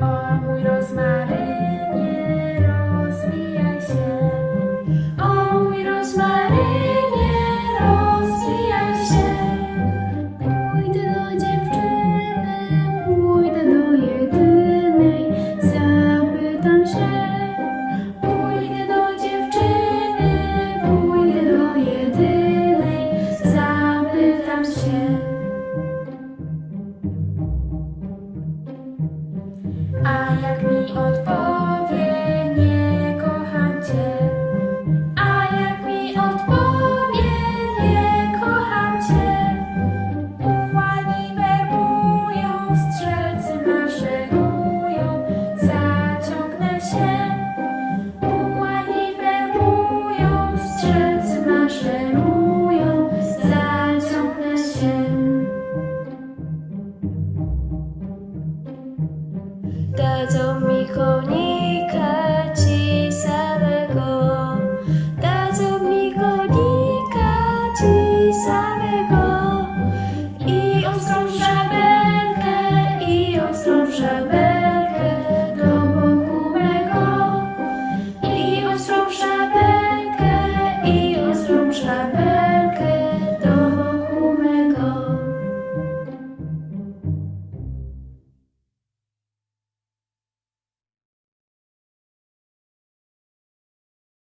Amorós mar on fire. Dadzą mi konika ci samego, dadzą mi konika ci samego. I ostrą szabelkę, i ostrą szabelkę do boku mego. I ostrą szabelkę, i ostrą szabelkę.